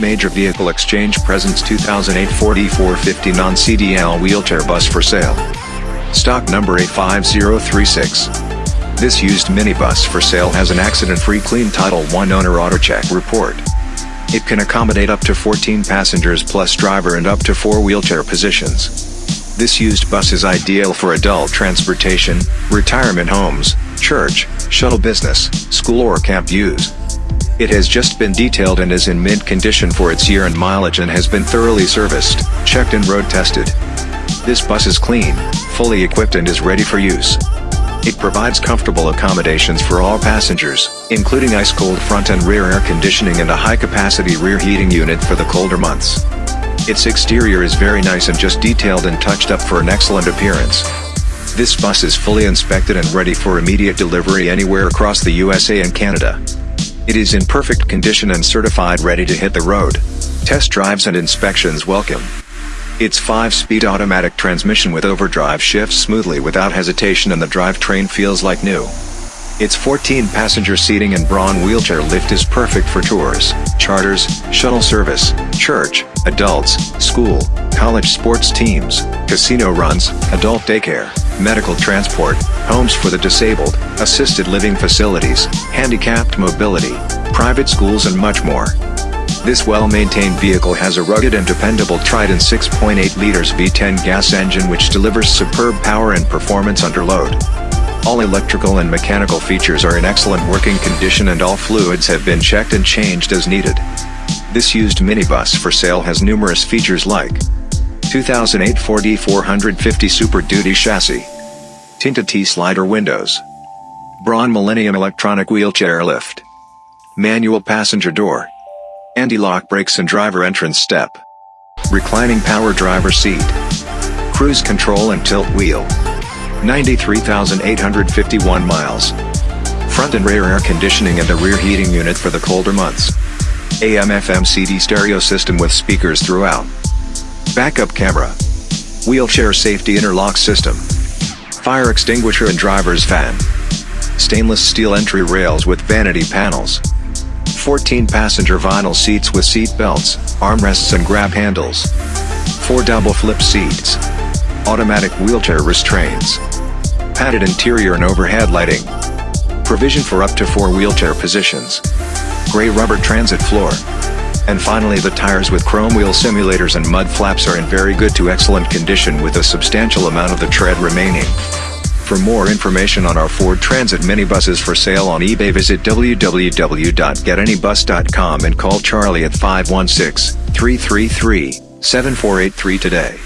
Major Vehicle Exchange presents 2008 Ford E450 non-CDL wheelchair bus for sale. Stock number A5036. This used minibus for sale has an accident-free clean Title I owner auto check report. It can accommodate up to 14 passengers plus driver and up to 4 wheelchair positions. This used bus is ideal for adult transportation, retirement homes, church, shuttle business, school or camp use. It has just been detailed and is in mint condition for its year and mileage and has been thoroughly serviced, checked and road tested. This bus is clean, fully equipped and is ready for use. It provides comfortable accommodations for all passengers, including ice-cold front and rear air conditioning and a high-capacity rear heating unit for the colder months. Its exterior is very nice and just detailed and touched up for an excellent appearance. This bus is fully inspected and ready for immediate delivery anywhere across the USA and Canada. It is in perfect condition and certified ready to hit the road. Test drives and inspections welcome. Its 5-speed automatic transmission with overdrive shifts smoothly without hesitation and the drivetrain feels like new. Its 14-passenger seating and Braun wheelchair lift is perfect for tours, charters, shuttle service, church, adults, school, college sports teams, casino runs, adult daycare, medical transport, homes for the disabled, assisted living facilities, handicapped mobility, private schools and much more. This well-maintained vehicle has a rugged and dependable Triton 6.8 liters V10 gas engine which delivers superb power and performance under load. All electrical and mechanical features are in excellent working condition and all fluids have been checked and changed as needed. This used minibus for sale has numerous features like 2008 Ford E450 Super Duty chassis, tinted T-slider windows, Braun Millennium electronic wheelchair lift, manual passenger door, anti-lock brakes and driver entrance step, reclining power driver seat, cruise control and tilt wheel, 93,851 miles, front and rear air conditioning and a rear heating unit for the colder months, AM FM CD stereo system with speakers throughout, backup camera, wheelchair safety interlock system, fire extinguisher and driver's fan, stainless steel entry rails with vanity panels, 14 passenger vinyl seats with seat belts, armrests and grab handles. 4 double flip seats. Automatic wheelchair restraints. Padded interior and overhead lighting. Provision for up to 4 wheelchair positions. Gray rubber transit floor. And finally the tires with chrome wheel simulators and mud flaps are in very good to excellent condition with a substantial amount of the tread remaining. For more information on our Ford Transit minibuses for sale on eBay visit www.getanybus.com and call Charlie at 516-333-7483 today.